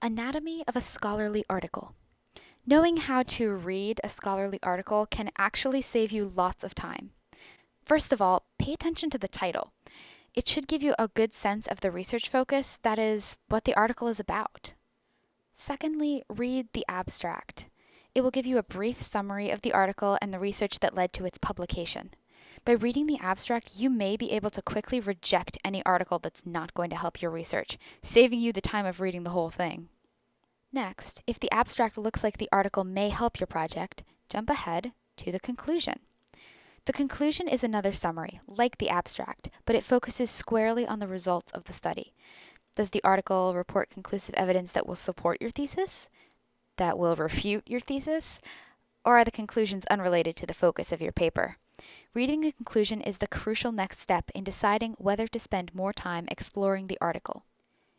Anatomy of a scholarly article. Knowing how to read a scholarly article can actually save you lots of time. First of all, pay attention to the title. It should give you a good sense of the research focus, that is, what the article is about. Secondly, read the abstract. It will give you a brief summary of the article and the research that led to its publication. By reading the abstract, you may be able to quickly reject any article that's not going to help your research, saving you the time of reading the whole thing. Next, if the abstract looks like the article may help your project, jump ahead to the conclusion. The conclusion is another summary, like the abstract, but it focuses squarely on the results of the study. Does the article report conclusive evidence that will support your thesis? That will refute your thesis? Or are the conclusions unrelated to the focus of your paper? Reading a conclusion is the crucial next step in deciding whether to spend more time exploring the article.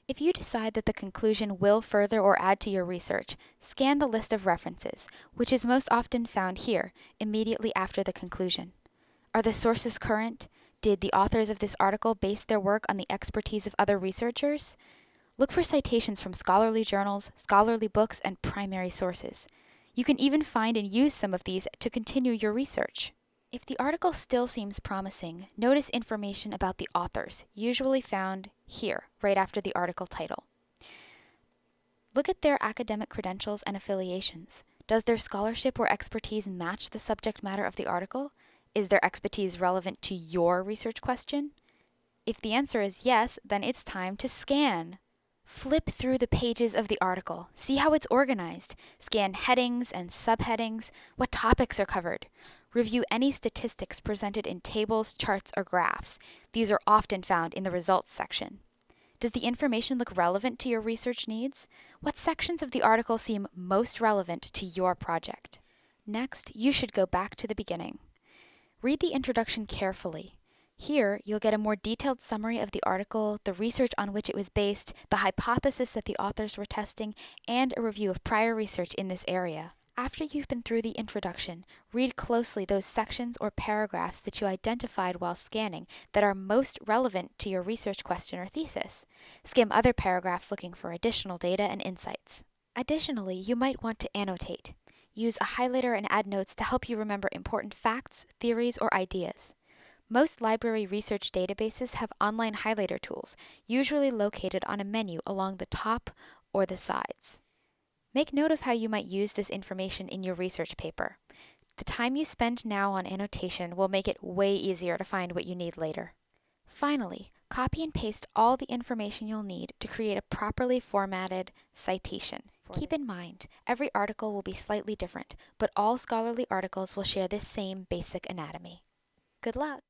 If you decide that the conclusion will further or add to your research, scan the list of references, which is most often found here, immediately after the conclusion. Are the sources current? Did the authors of this article base their work on the expertise of other researchers? Look for citations from scholarly journals, scholarly books, and primary sources. You can even find and use some of these to continue your research. If the article still seems promising, notice information about the authors, usually found here, right after the article title. Look at their academic credentials and affiliations. Does their scholarship or expertise match the subject matter of the article? Is their expertise relevant to your research question? If the answer is yes, then it's time to scan. Flip through the pages of the article. See how it's organized. Scan headings and subheadings. What topics are covered? Review any statistics presented in tables, charts, or graphs. These are often found in the results section. Does the information look relevant to your research needs? What sections of the article seem most relevant to your project? Next, you should go back to the beginning. Read the introduction carefully. Here, you'll get a more detailed summary of the article, the research on which it was based, the hypothesis that the authors were testing, and a review of prior research in this area. After you've been through the introduction, read closely those sections or paragraphs that you identified while scanning that are most relevant to your research question or thesis. Skim other paragraphs looking for additional data and insights. Additionally, you might want to annotate. Use a highlighter and add notes to help you remember important facts, theories, or ideas. Most library research databases have online highlighter tools, usually located on a menu along the top or the sides. Make note of how you might use this information in your research paper. The time you spend now on annotation will make it way easier to find what you need later. Finally, copy and paste all the information you'll need to create a properly formatted citation. Keep in mind, every article will be slightly different, but all scholarly articles will share this same basic anatomy. Good luck!